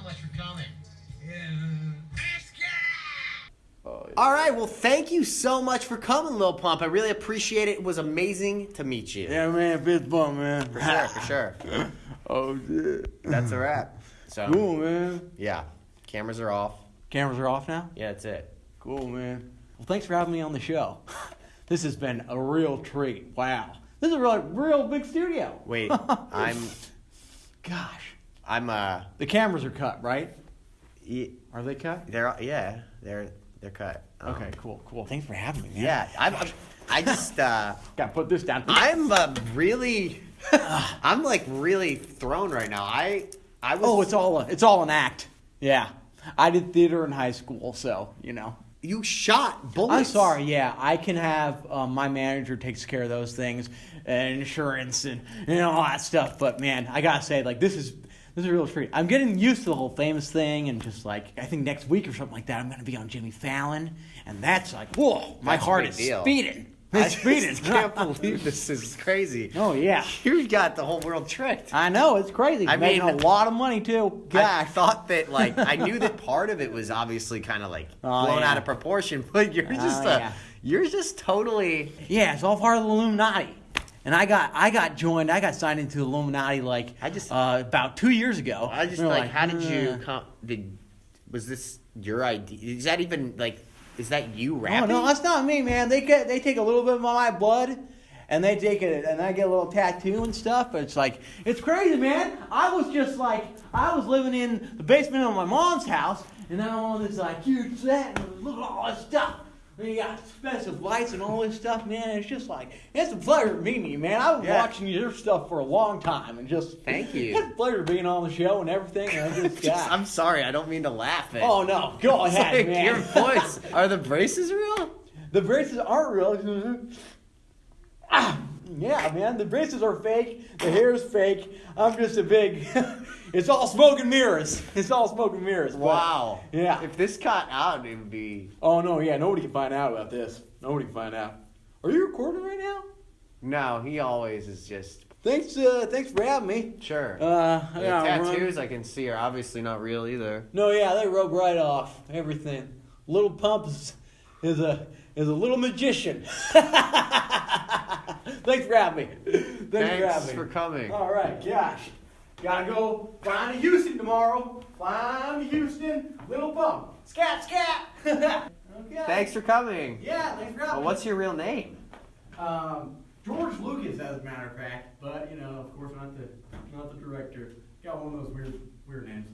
so much for coming. All right, well, thank you so much for coming, Lil Pump. I really appreciate it. It was amazing to meet you. Yeah, man, fist bump, man. For sure, for sure. oh shit. That's a wrap. So, Cool, man. yeah, cameras are off. Cameras are off now. Yeah, that's it. Cool, man. Well, thanks for having me on the show. This has been a real treat. Wow, this is a real, real big studio. Wait, I'm, Gosh, I'm, uh, the cameras are cut, right? y- Are they cut? they're, yeah, they're, they're cut. Um, Okay, cool, cool. Thanks for having me, man. Yeah, I'm, I'm I just, uh, Gotta put this down. I'm uh, really, I'm like really thrown right now. I, I was. oh, it's all a, it's all an act. Yeah, I did theater in high school, so you know. You shot bullets. I'm sorry. Yeah, I can have um, my manager takes care of those things, and insurance and you know all that stuff. But man, I gotta say, like this is this is a real treat. I'm getting used to the whole famous thing, and just like I think next week or something like that, I'm gonna be on Jimmy Fallon, and that's like whoa, my That's a heart big is deal. speeding. I It's speeding. just can't believe this is crazy. Oh yeah, You got the whole world tricked. I know it's crazy. I Making mean- a lot of money too. Yeah, I thought that like I knew that part of it was obviously kind of like Oh, blown yeah. out of proportion, but you're just Oh, uh, yeah. you're just totally Yeah, it's all part of the Illuminati. And I got I got joined. I got signed into Illuminati like I just- uh, about two years ago. I just were like, how did you come? Did was this your idea? Is that even like? Is that you Oh rapping? no, that's not me, man. They get they take a little bit of my blood, and they take it, and I get a little tattoo and stuff. But it's like it's crazy, man. I was just like I was living in the basement of my mom's house, and now I'm on this like huge set, and look at all this stuff. And you got expensive lights and all this stuff, man. It's just like it's a pleasure meeting you, man. I've been Yeah. watching your stuff for a long time, and just Thank you. It's a pleasure being on the show and everything. And I just, Just- got, I'm sorry, I don't mean to laugh at. oh no, go ahead, like, man. Your voice. Are the braces real? The braces aren't real. Ah, yeah, man, the braces are fake. The hair is fake. I'm just a big. it's all smoke and mirrors. It's all smoke and mirrors. but- Wow. yeah. If this caught out, it would be. oh no, yeah, nobody can find out about this. Nobody can find out. Are you recording right now? No, he always is just. Thanks, uh, thanks for having me. Sure. Uh, the gotta run. tattoos I can see are obviously not real either. No, yeah, they rub right off everything. Little Pump is, is a is a little magician. Thanks for having me. Thanks, for Thanks me. for coming. All right, gosh. Gotta go flying to Houston tomorrow. Flying to Houston, little bump. Scat, scat. okay. Thanks for coming. Yeah, thanks for having Well, what's your real name? Um, George Lucas, as a matter of fact, but you know, of course, not the not the director. Got one of those weird weird names.